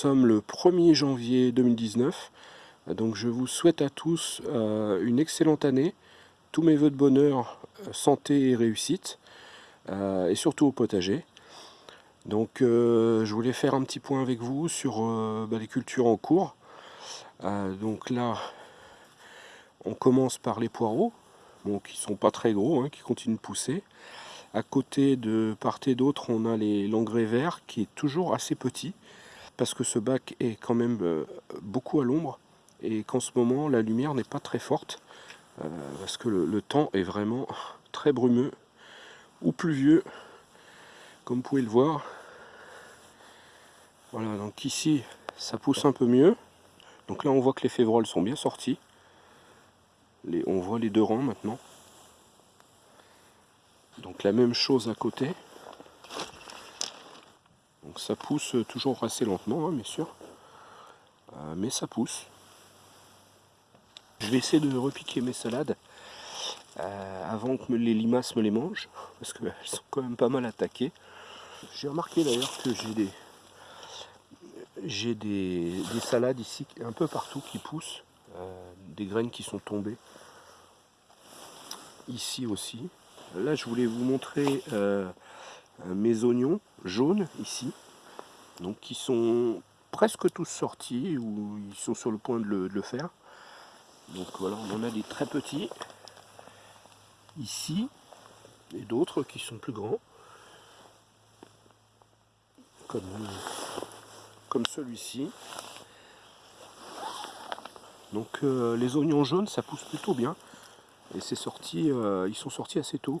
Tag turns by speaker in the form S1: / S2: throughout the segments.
S1: Sommes le 1er janvier 2019. Donc je vous souhaite à tous euh, une excellente année. Tous mes voeux de bonheur, euh, santé et réussite. Euh, et surtout au potager. Donc je voulais faire un petit point avec vous sur bah, les cultures en cours. donc là, on commence par les poireaux, qui sont pas très gros, hein, qui continuent de pousser. À côté de part et d'autre, on a l'engrais vert qui est toujours assez petit parce que ce bac est quand même euh, beaucoup à l'ombre et qu'en ce moment la lumière n'est pas très forte euh, parce que le, temps est vraiment très brumeux ou pluvieux comme vous pouvez le voir. Voilà, donc ici ça pousse un peu mieux. Donc là on voit que les févroles sont bien sortis. on voit les deux rangs maintenant. Donc la même chose à côté. Donc ça pousse toujours assez lentement, hein, bien sûr. Euh, mais ça pousse. Je vais essayer de repiquer mes salades euh, avant que les limaces me les mangent, parce qu'elles sont quand même pas mal attaquées. J'ai remarqué d'ailleurs que j'ai des j'ai des, salades ici un peu partout qui poussent, euh, des graines qui sont tombées. Ici aussi. Là, je voulais vous montrer mes oignons jaunes ici, donc qui sont presque tous sortis ou ils sont sur le point de le, faire. Donc voilà, on en a des très petits ici et d'autres qui sont plus grands, comme, celui-ci. Donc euh, les oignons jaunes, ça pousse plutôt bien. Et c'est sorti, euh, ils sont sortis assez tôt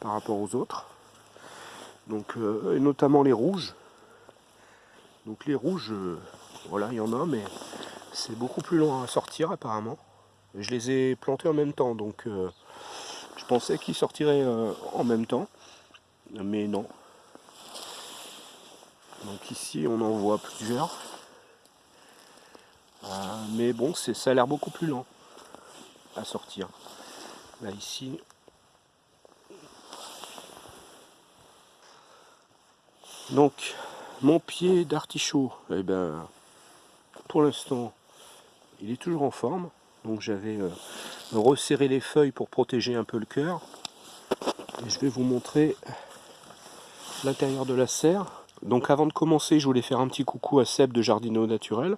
S1: par rapport aux autres. Donc, euh, et notamment les rouges. Donc les rouges, euh, voilà, il y en a, mais c'est beaucoup plus long à sortir apparemment. je les ai plantés en même temps, donc je pensais qu'ils sortiraient en même temps, mais non. Donc ici on en voit plusieurs. mais bon, ça a l'air beaucoup plus lent à sortir. Là ici. Donc mon pied d'artichaut, eh ben, pour l'instant, il est toujours en forme. Donc j'avais euh, resserré les feuilles pour protéger un peu le cœur. Et je vais vous montrer l'intérieur de la serre. Donc avant de commencer, je voulais faire un petit coucou à Seb de Jardino Naturel.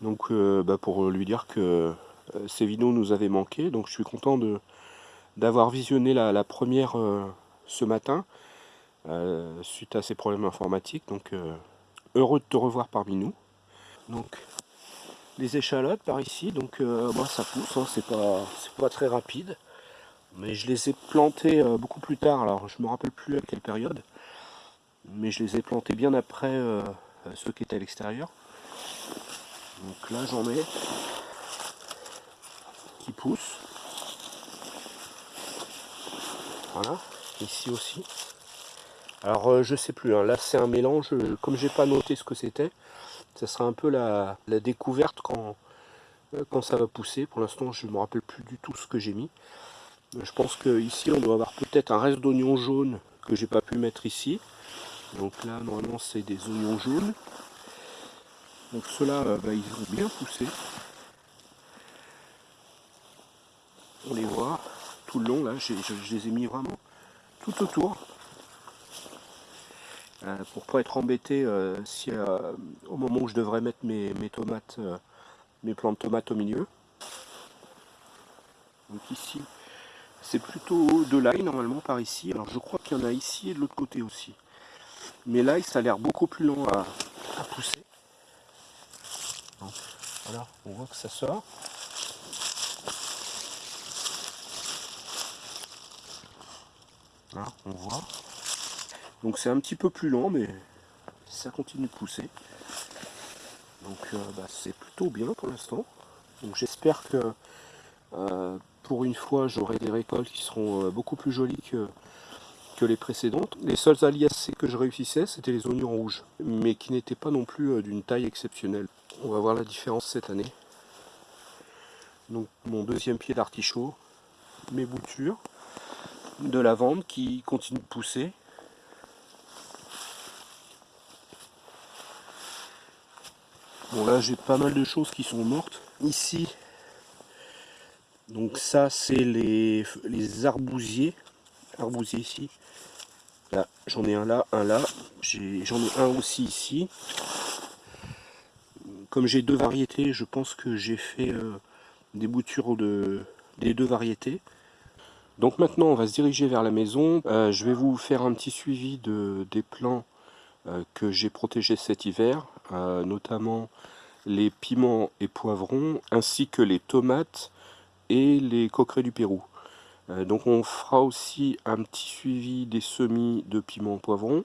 S1: Donc euh, bah, pour lui dire que euh, ces vidéos nous avaient manqué. Donc je suis content d'avoir visionné la, première euh, ce matin, euh, suite à ces problèmes informatiques. Donc, euh, heureux de te revoir parmi nous. Donc, les échalotes par ici, donc bah, ça pousse, hein, c'est pas, pas très rapide. Mais je les ai plantées beaucoup plus tard, alors je me rappelle plus à quelle période. Mais je les ai plantées bien après ceux qui étaient à l'extérieur. Donc là j'en ai qui poussent. Voilà, ici aussi. Alors euh, je sais plus, hein. là c'est un mélange, euh, comme j'ai pas noté ce que c'était, ça sera un peu la, découverte quand, euh, quand ça va pousser. Pour l'instant je ne me rappelle plus du tout ce que j'ai mis. Je pense qu'ici on doit avoir peut-être un reste d'oignons jaunes que j'ai pas pu mettre ici. Donc là normalement c'est des oignons jaunes. Donc ceux-là bah, ils ont bien poussé. On les voit tout le long là, je, les ai mis vraiment tout autour. Euh, pour pas être embêté euh, si euh, au moment où je devrais mettre mes, tomates, mes plantes de tomates au milieu. Donc ici, c'est plutôt de l'ail normalement par ici. Alors je crois qu'il y en a ici et de l'autre côté aussi. Mais l'ail, ça a l'air beaucoup plus long à, pousser. voilà, on voit que ça sort. on voit. Donc c'est un petit peu plus lent, mais ça continue de pousser. Donc euh, bah, c'est plutôt bien pour l'instant. Donc j'espère que euh, pour une fois j'aurai des récoltes qui seront euh, beaucoup plus jolies que, que les précédentes. Les seuls alias que je réussissais, c'était les oignons rouges, mais qui n'étaient pas non plus d'une taille exceptionnelle. On va voir la différence cette année. Donc mon deuxième pied d'artichaut, mes boutures de lavande qui continue de pousser. Bon là j'ai pas mal de choses qui sont mortes. Ici, donc ça c'est les, arbousiers. Arbousiers ici. Là, j'en ai un là, un là. J'en ai, un aussi ici. Comme j'ai deux variétés, je pense que j'ai fait euh, des boutures de, des deux variétés. Donc maintenant on va se diriger vers la maison. Euh, je vais vous faire un petit suivi de, des plants euh, que j'ai protégés cet hiver, notamment les piments et poivrons, ainsi que les tomates et les coquerets du Pérou. Euh, donc on fera aussi un petit suivi des semis de piments poivrons,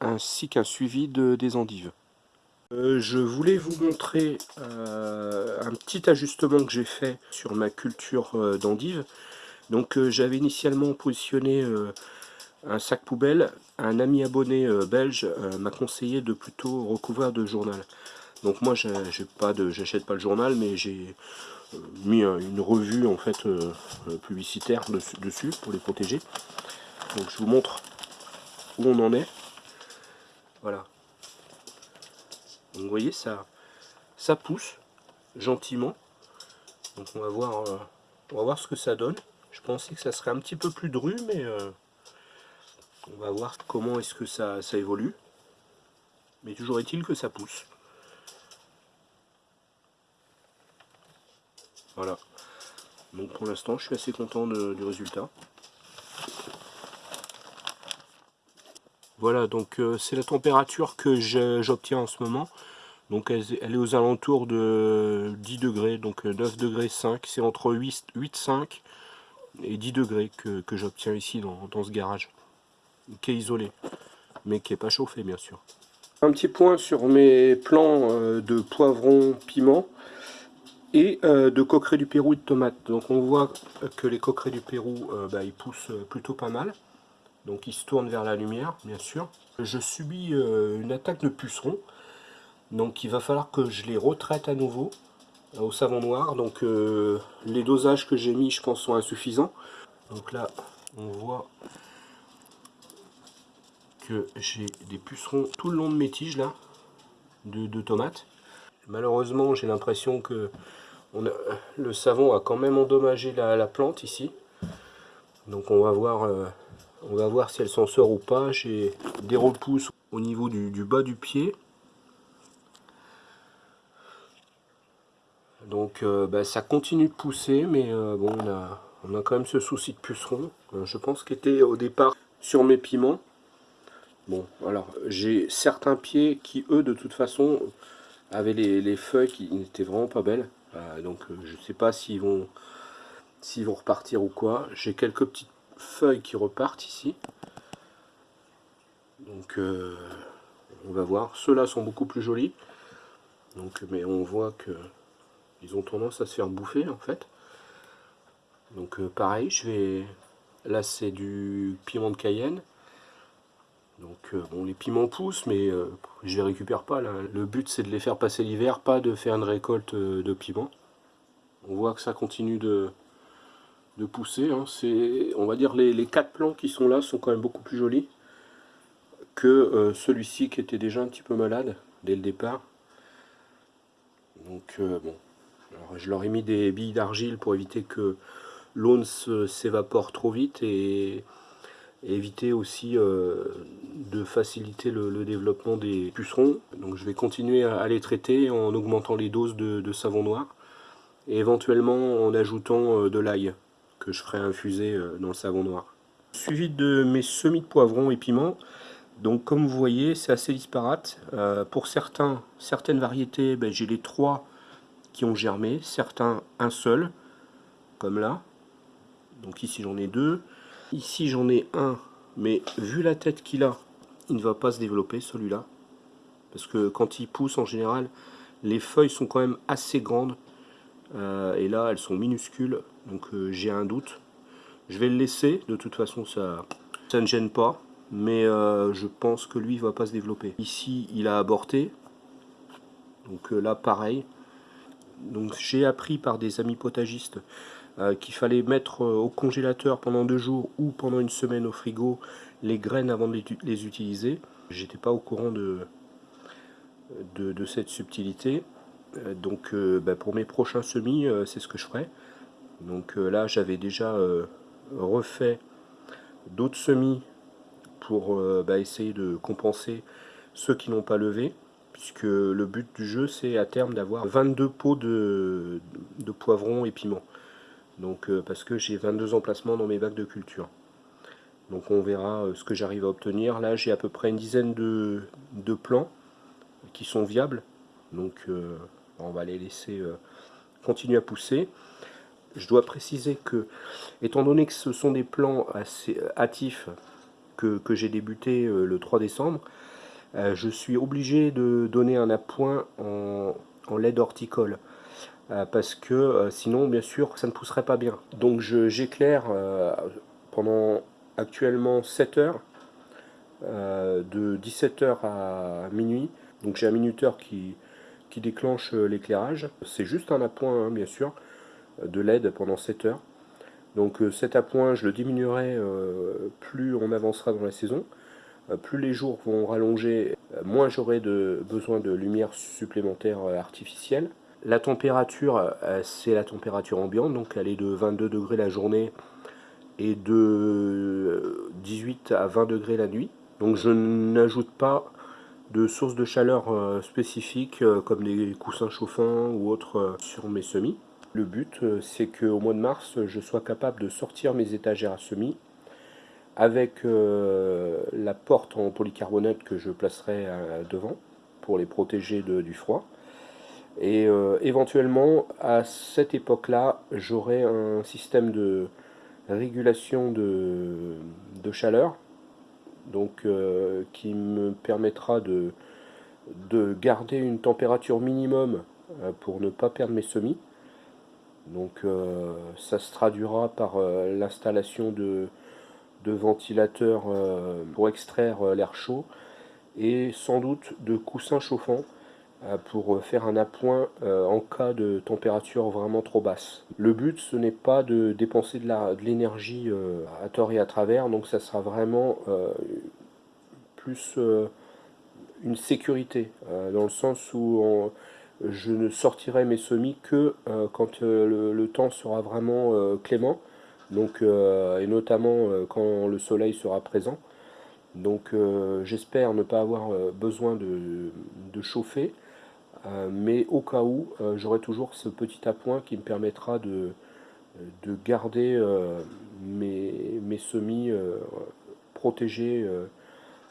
S1: ainsi qu'un suivi de, des endives. Euh, je voulais vous montrer euh, un petit ajustement que j'ai fait sur ma culture d'endives. Donc j'avais initialement positionné un sac poubelle. Un ami abonné belge m'a conseillé de plutôt recouvrir de journal. Donc moi j'ai pas j'achète pas le journal mais j'ai euh, mis une revue en fait euh, euh, publicitaire dessus, pour les protéger. Donc je vous montre où on en est. Voilà. Donc vous voyez ça ça pousse gentiment. Donc on va voir on va voir ce que ça donne. Je pensais que ça serait un petit peu plus dru mais on va voir comment est-ce que ça, évolue. Mais toujours est-il que ça pousse. Voilà. Donc pour l'instant, je suis assez content du résultat. Voilà, donc euh, c'est la température que j'obtiens en ce moment. Donc elle, est aux alentours de 10 degrés, donc 9 euh, degrés 5. C'est entre 8, 8, 5 et 10 degrés que, j'obtiens ici dans, ce garage. Qui est isolé, mais qui n'est pas chauffé bien sûr. Un petit point sur mes plants euh, de poivron piment et euh, de coquerets du Pérou et de tomates. Donc on voit que les coquerets du Pérou, euh, bah, ils poussent plutôt pas mal. Donc ils se tournent vers la lumière, bien sûr. Je subis une attaque de pucerons. Donc il va falloir que je les retraite à nouveau au savon noir. Donc les dosages que j'ai mis, je pense, sont insuffisants. Donc là, on voit j'ai des pucerons tout le long de mes tiges là, de tomates. Malheureusement, j'ai l'impression que le savon a quand même endommagé la, plante ici. Donc on va voir, euh, on va voir si elle s'en sort ou pas. J'ai des repousses au niveau du, bas du pied. Donc euh, bah, ça continue de pousser, mais euh, bon, on a, quand même ce souci de puceron. je pense qu'il était au départ sur mes piments. Bon, alors j'ai certains pieds qui, eux, de toute façon, avaient les, les feuilles qui n'étaient vraiment pas belles. Euh, donc euh, je ne sais pas s'ils vont vont repartir ou quoi. J'ai quelques petites feuilles qui repartent ici. Donc euh, on va voir. Ceux-là sont beaucoup plus jolis. Donc, mais on voit que ils ont tendance à se faire bouffer en fait. Donc pareil, je vais. Là c'est du piment de Cayenne. Donc bon les piments poussent mais je les récupère pas là. Le but c'est de les faire passer l'hiver, pas de faire une récolte euh, de piment. On voit que ça continue de, pousser. Hein. On va dire les, les quatre plants qui sont là sont quand même beaucoup plus jolis que euh, celui-ci qui était déjà un petit peu malade dès le départ. Donc euh, bon, je leur ai mis des billes d'argile pour éviter que l'eau ne s'évapore trop vite et éviter aussi euh, de faciliter le, développement des pucerons. Donc je vais continuer à, les traiter en augmentant les doses de, savon noir et éventuellement en ajoutant euh, de l'ail que je ferai infuser euh, dans le savon noir. Suivi de mes semis de poivrons et piments. Donc comme vous voyez, c'est assez disparate. pour certains, certaines variétés, ben, j'ai les trois qui ont germé, certains un seul, comme là. Donc ici j'en ai deux. Ici j'en ai un, mais vu la tête qu'il a, il ne va pas se développer celui-là. Parce que quand il pousse en général, les feuilles sont quand même assez grandes. Euh, et là elles sont minuscules, donc euh, j'ai un doute. Je vais le laisser, de toute façon ça, ça ne gêne pas. Mais euh, je pense que lui ne va pas se développer. Ici il a aborté. Donc là pareil. Donc j'ai appris par des amis potagistes euh, qu'il fallait mettre euh, au congélateur pendant deux jours ou pendant une semaine au frigo les graines avant de les utiliser. J'étais pas au courant de, cette subtilité. donc bah, pour mes prochains semis, c'est ce que je ferai. Donc là, j'avais déjà refait d'autres semis pour bah, essayer de compenser ceux qui n'ont pas levé puisque le but du jeu c'est à terme d'avoir 22 pots de, de poivrons et piments. Donc euh, parce que j'ai 22 emplacements dans mes bacs de culture. Donc on verra euh, ce que j'arrive à obtenir. Là j'ai à peu près une dizaine de, plants qui sont viables. Donc euh, on va les laisser continuer à pousser. Je dois préciser que, étant donné que ce sont des plants assez hâtifs que, j'ai débuté le 3 décembre, euh, je suis obligé de donner un appoint en, en lait horticole euh, parce que euh, sinon bien sûr ça ne pousserait pas bien. Donc j'éclaire pendant actuellement 7 heures de 17h à minuit. Donc j'ai un minuteur qui, qui déclenche l'éclairage. C'est juste un appoint hein, bien sûr de LED pendant 7 heures. Donc cet appoint je le diminuerai plus on avancera dans la saison. Euh, plus les jours vont rallonger, euh, moins j'aurai besoin de lumière supplémentaire euh, artificielle. La température, c'est la température ambiante, donc elle est de 22 degrés la journée et de 18 à 20 degrés la nuit. Donc je n'ajoute pas de sources de chaleur spécifiques comme des coussins chauffants ou autres sur mes semis. Le but, c'est qu'au mois de mars, je sois capable de sortir mes étagères à semis avec euh, la porte en polycarbonate que je placerai euh, devant pour les protéger du froid. Et euh, éventuellement, à cette époque-là, j'aurai un système de régulation de, chaleur donc qui me permettra de, de, garder une température minimum pour ne pas perdre mes semis. Donc ça se traduira par l'installation de, ventilateurs euh, pour extraire euh, l'air chaud et sans doute de coussins chauffants euh, pour faire un appoint en cas de température vraiment trop basse. Le but ce n'est pas de dépenser de l'énergie à tort et à travers, donc ça sera vraiment plus une sécurité, dans le sens où je ne sortirai mes semis que quand le, temps sera vraiment clément donc, euh, et notamment euh, quand le soleil sera présent. Donc euh, j'espère ne pas avoir besoin de, chauffer, mais au cas où, j'aurai toujours ce petit appoint qui me permettra de, de garder mes, mes, semis protégés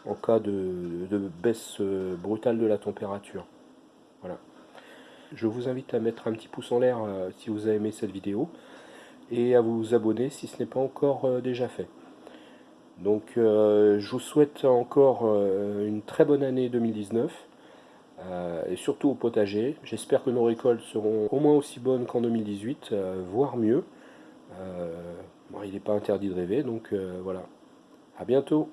S1: en cas de, de baisse brutale de la température. Voilà. Je vous invite à mettre un petit pouce en l'air si vous avez aimé cette vidéo et à vous abonner si ce n'est pas encore euh, déjà fait. Donc euh, je vous souhaite encore euh, une très bonne année 2019 et surtout au potager. J'espère que nos récoltes seront au moins aussi bonnes qu'en 2018, voire mieux. il n'est pas interdit de rêver, donc voilà. À bientôt